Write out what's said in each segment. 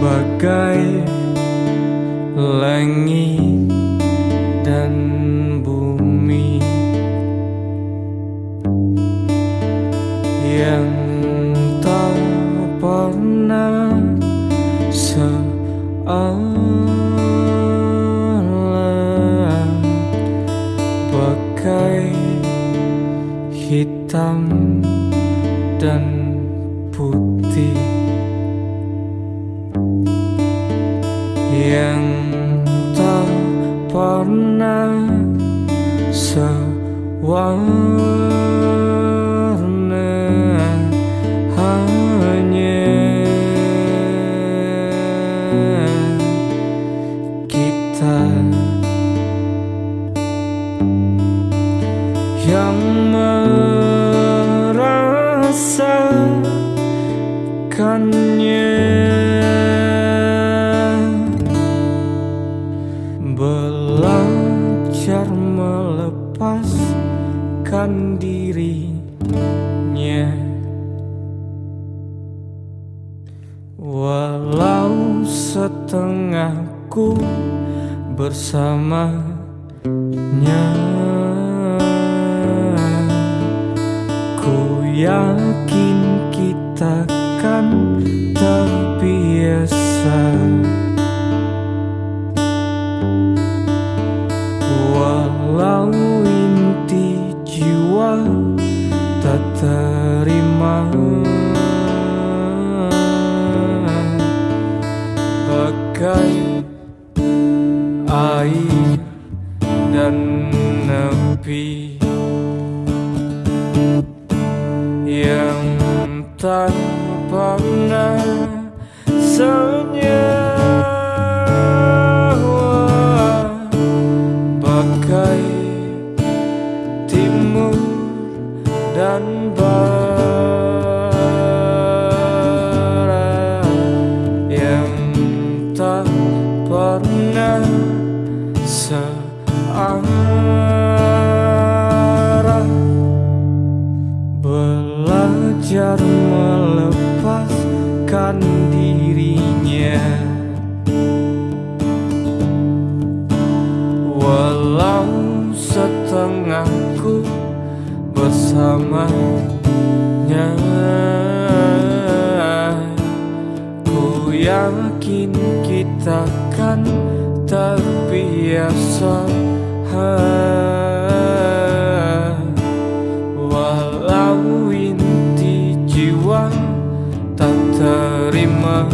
bagai langit dan bumi yang tak pernah sealah bagai hitam dan putih yang tak pernah sewarna hanya. Kita yang merasakannya belajar melepaskan dirinya. Walau setengahku bersamanya. Ku yakin kita kan terbiasa Air dan nepi. Yang tak pernah senyawa Bagai timur dan barat tak pernah searah. Belajar melepaskan dirinya. Walau setengahku bersamanya yakin kita kan terbiasa Walau inti jiwa tak terima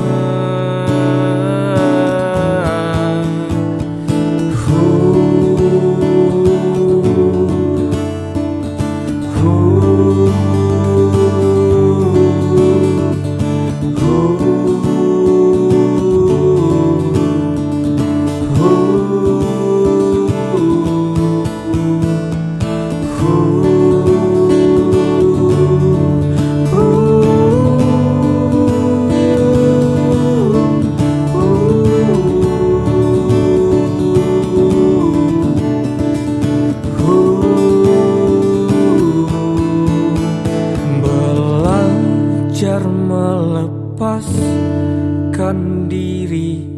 melepaskan dirinya.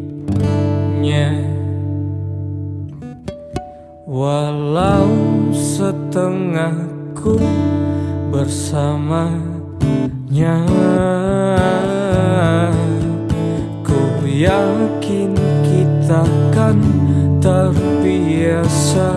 Walau setengahku bersamanya Ku yakin kita kan terbiasa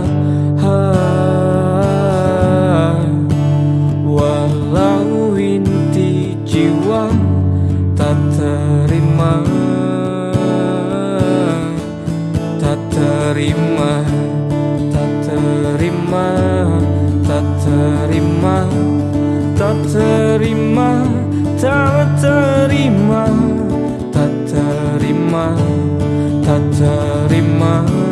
terima Tak terima Tak terima Tak terima Tak terima Tak terima